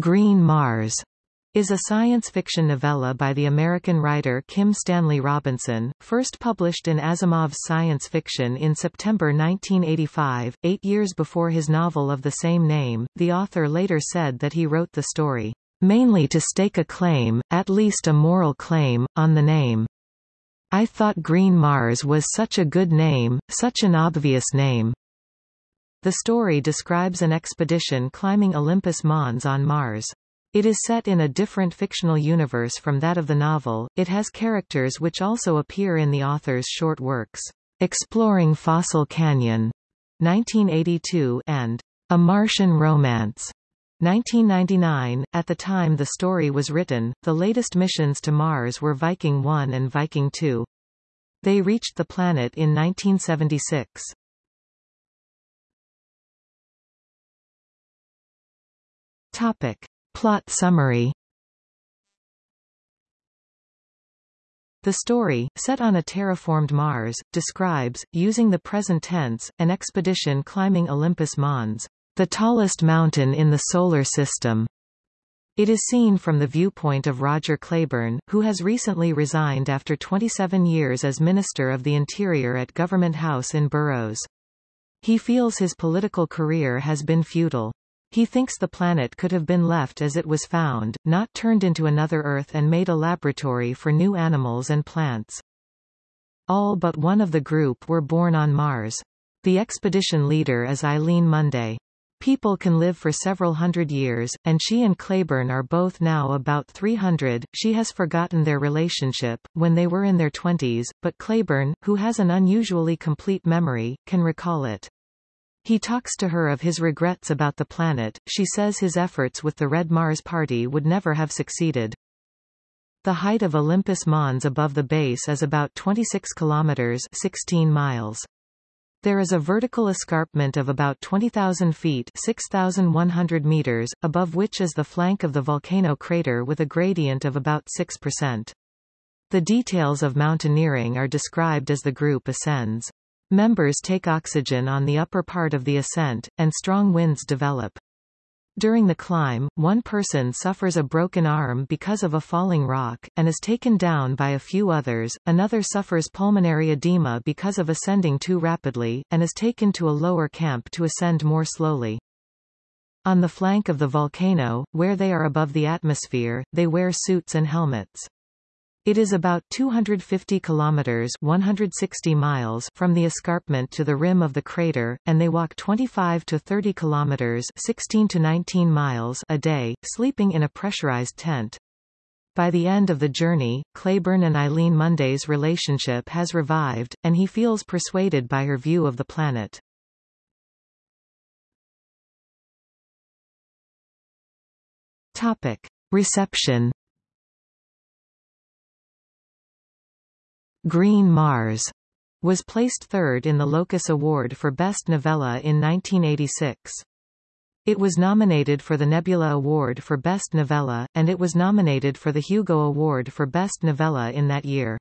Green Mars is a science fiction novella by the American writer Kim Stanley Robinson, first published in Asimov's Science Fiction in September 1985, eight years before his novel of the same name. The author later said that he wrote the story, mainly to stake a claim, at least a moral claim, on the name. I thought Green Mars was such a good name, such an obvious name. The story describes an expedition climbing Olympus Mons on Mars. It is set in a different fictional universe from that of the novel, it has characters which also appear in the author's short works, Exploring Fossil Canyon, 1982, and A Martian Romance, 1999. At the time the story was written, the latest missions to Mars were Viking 1 and Viking 2. They reached the planet in 1976. Topic. Plot summary The story, set on a terraformed Mars, describes, using the present tense, an expedition climbing Olympus Mons, the tallest mountain in the Solar System. It is seen from the viewpoint of Roger Claiborne, who has recently resigned after 27 years as Minister of the Interior at Government House in Burroughs. He feels his political career has been futile. He thinks the planet could have been left as it was found, not turned into another Earth and made a laboratory for new animals and plants. All but one of the group were born on Mars. The expedition leader is Eileen Monday. People can live for several hundred years, and she and Claiborne are both now about 300. She has forgotten their relationship, when they were in their twenties, but Claiborne, who has an unusually complete memory, can recall it. He talks to her of his regrets about the planet, she says his efforts with the Red Mars Party would never have succeeded. The height of Olympus Mons above the base is about 26 kilometers 16 miles. There is a vertical escarpment of about 20,000 feet 6,100 meters, above which is the flank of the volcano crater with a gradient of about 6%. The details of mountaineering are described as the group ascends. Members take oxygen on the upper part of the ascent, and strong winds develop. During the climb, one person suffers a broken arm because of a falling rock, and is taken down by a few others, another suffers pulmonary edema because of ascending too rapidly, and is taken to a lower camp to ascend more slowly. On the flank of the volcano, where they are above the atmosphere, they wear suits and helmets. It is about 250 kilometers 160 miles from the escarpment to the rim of the crater, and they walk 25 to 30 kilometers 16 to 19 miles a day, sleeping in a pressurized tent. By the end of the journey, Claiborne and Eileen Monday's relationship has revived, and he feels persuaded by her view of the planet. Topic. Reception Green Mars was placed third in the Locus Award for Best Novella in 1986. It was nominated for the Nebula Award for Best Novella, and it was nominated for the Hugo Award for Best Novella in that year.